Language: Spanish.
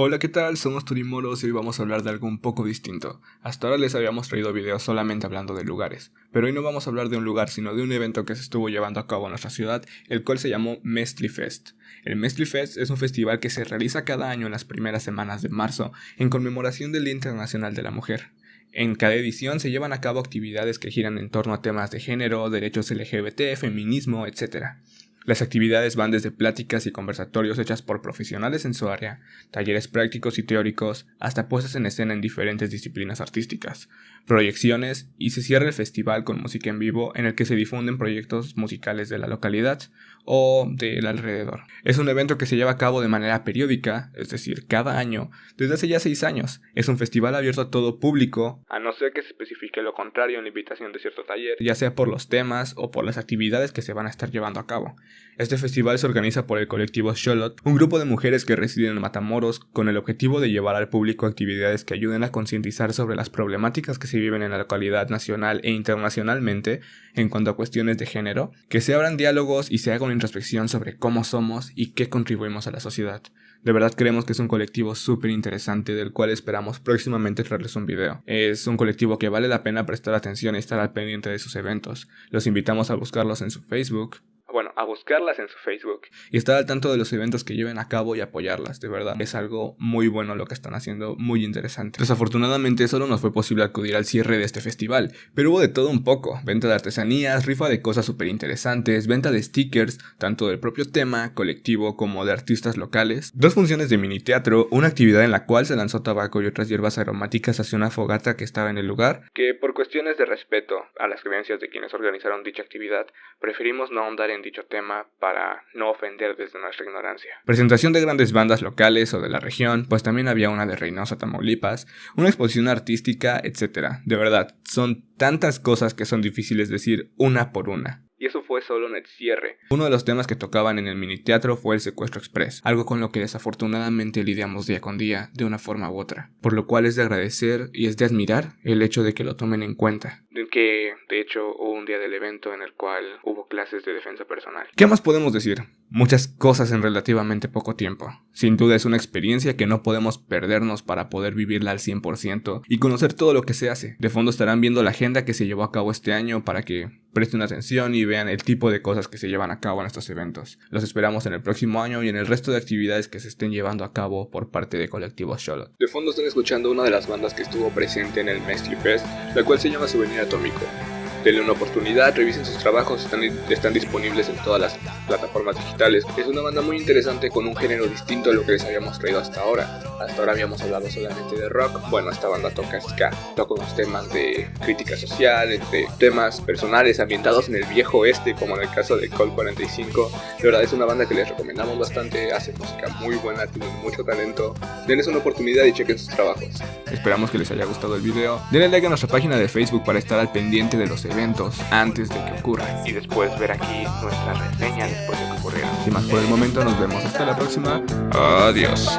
Hola, ¿qué tal? Somos Turimoros y hoy vamos a hablar de algo un poco distinto. Hasta ahora les habíamos traído videos solamente hablando de lugares, pero hoy no vamos a hablar de un lugar, sino de un evento que se estuvo llevando a cabo en nuestra ciudad, el cual se llamó Mestli Fest. El Mestli Fest es un festival que se realiza cada año en las primeras semanas de marzo, en conmemoración del Día Internacional de la Mujer. En cada edición se llevan a cabo actividades que giran en torno a temas de género, derechos LGBT, feminismo, etc. Las actividades van desde pláticas y conversatorios hechas por profesionales en su área, talleres prácticos y teóricos, hasta puestas en escena en diferentes disciplinas artísticas, proyecciones y se cierra el festival con música en vivo en el que se difunden proyectos musicales de la localidad o del alrededor. Es un evento que se lleva a cabo de manera periódica, es decir, cada año, desde hace ya seis años. Es un festival abierto a todo público, a no ser que se especifique lo contrario en la invitación de cierto taller, ya sea por los temas o por las actividades que se van a estar llevando a cabo. Este festival se organiza por el colectivo Sholot, un grupo de mujeres que residen en Matamoros con el objetivo de llevar al público actividades que ayuden a concientizar sobre las problemáticas que se viven en la localidad nacional e internacionalmente en cuanto a cuestiones de género, que se abran diálogos y se haga una introspección sobre cómo somos y qué contribuimos a la sociedad. De verdad creemos que es un colectivo súper interesante del cual esperamos próximamente traerles un video. Es un colectivo que vale la pena prestar atención y estar al pendiente de sus eventos. Los invitamos a buscarlos en su Facebook, bueno, a buscarlas en su Facebook y estar al tanto de los eventos que lleven a cabo y apoyarlas, de verdad. Es algo muy bueno lo que están haciendo, muy interesante. Desafortunadamente solo nos fue posible acudir al cierre de este festival, pero hubo de todo un poco, venta de artesanías, rifa de cosas súper interesantes, venta de stickers, tanto del propio tema, colectivo como de artistas locales, dos funciones de mini teatro, una actividad en la cual se lanzó tabaco y otras hierbas aromáticas hacia una fogata que estaba en el lugar, que por cuestiones de respeto a las creencias de quienes organizaron dicha actividad, preferimos no ahondar en dicho tema para no ofender desde nuestra ignorancia. Presentación de grandes bandas locales o de la región, pues también había una de Reynosa, Tamaulipas, una exposición artística, etc. De verdad, son tantas cosas que son difíciles decir una por una y eso fue solo en el cierre. Uno de los temas que tocaban en el mini teatro fue el secuestro express, algo con lo que desafortunadamente lidiamos día con día, de una forma u otra, por lo cual es de agradecer y es de admirar el hecho de que lo tomen en cuenta. Que de hecho hubo un día del evento en el cual hubo clases de defensa personal. ¿Qué más podemos decir? Muchas cosas en relativamente poco tiempo. Sin duda es una experiencia que no podemos perdernos para poder vivirla al 100% y conocer todo lo que se hace. De fondo estarán viendo la agenda que se llevó a cabo este año para que presten atención y vean el tipo de cosas que se llevan a cabo en estos eventos. Los esperamos en el próximo año y en el resto de actividades que se estén llevando a cabo por parte de Colectivo Charlotte. De fondo están escuchando una de las bandas que estuvo presente en el Mestre Fest, la cual se llama Souvenir Atómico. Denle una oportunidad, revisen sus trabajos, están, están disponibles en todas las plataformas digitales. Es una banda muy interesante con un género distinto a lo que les habíamos traído hasta ahora. Hasta ahora habíamos hablado solamente de rock. Bueno, esta banda toca ska, toca unos temas de crítica social, de temas personales ambientados en el viejo oeste, como en el caso de Col 45. De verdad es una banda que les recomendamos bastante, hace música muy buena, tiene mucho talento. Denles una oportunidad y chequen sus trabajos. Esperamos que les haya gustado el video. Denle like a nuestra página de Facebook para estar al pendiente de los eventos antes de que ocurran. Y después ver aquí nuestra reseña después de que ocurrieran. Sin más por el momento, nos vemos hasta la próxima. Adiós.